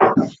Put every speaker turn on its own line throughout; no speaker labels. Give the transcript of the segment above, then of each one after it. Gracias.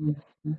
Mm-hmm.